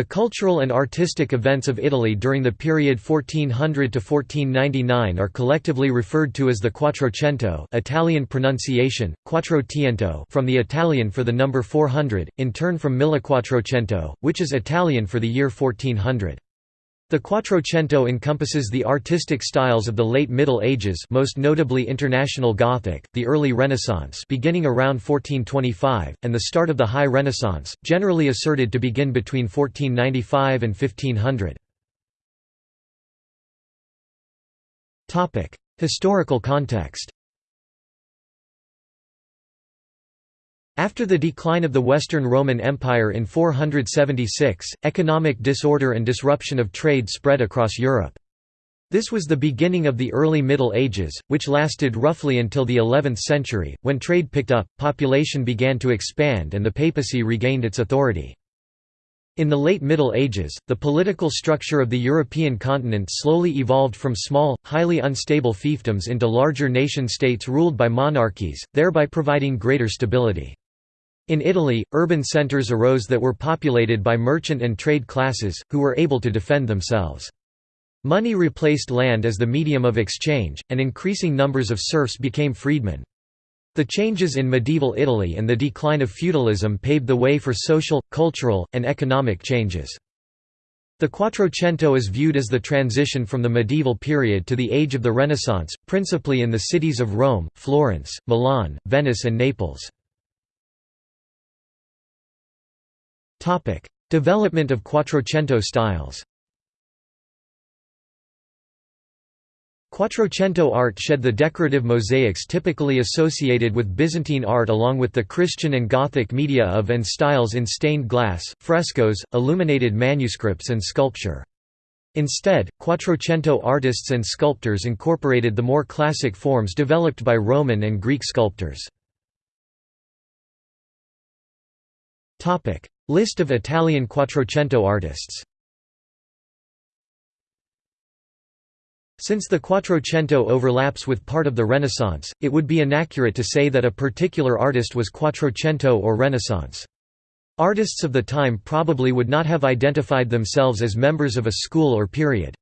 The cultural and artistic events of Italy during the period 1400 to 1499 are collectively referred to as the Quattrocento Italian pronunciation, Quattrocento from the Italian for the number 400, in turn from Millequattrocento, which is Italian for the year 1400. The Quattrocento encompasses the artistic styles of the late Middle Ages most notably International Gothic, the early Renaissance beginning around 1425, and the start of the High Renaissance, generally asserted to begin between 1495 and 1500. Historical context After the decline of the Western Roman Empire in 476, economic disorder and disruption of trade spread across Europe. This was the beginning of the early Middle Ages, which lasted roughly until the 11th century, when trade picked up, population began to expand and the papacy regained its authority. In the late Middle Ages, the political structure of the European continent slowly evolved from small, highly unstable fiefdoms into larger nation-states ruled by monarchies, thereby providing greater stability. In Italy, urban centers arose that were populated by merchant and trade classes, who were able to defend themselves. Money replaced land as the medium of exchange, and increasing numbers of serfs became freedmen. The changes in medieval Italy and the decline of feudalism paved the way for social, cultural, and economic changes. The Quattrocento is viewed as the transition from the medieval period to the age of the Renaissance, principally in the cities of Rome, Florence, Milan, Venice and Naples. Topic: Development of Quattrocento styles. Quattrocento art shed the decorative mosaics typically associated with Byzantine art along with the Christian and Gothic media of and styles in stained glass, frescoes, illuminated manuscripts and sculpture. Instead, Quattrocento artists and sculptors incorporated the more classic forms developed by Roman and Greek sculptors. List of Italian Quattrocento artists Since the Quattrocento overlaps with part of the Renaissance, it would be inaccurate to say that a particular artist was Quattrocento or Renaissance. Artists of the time probably would not have identified themselves as members of a school or period.